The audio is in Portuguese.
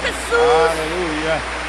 Jesus. Aleluia.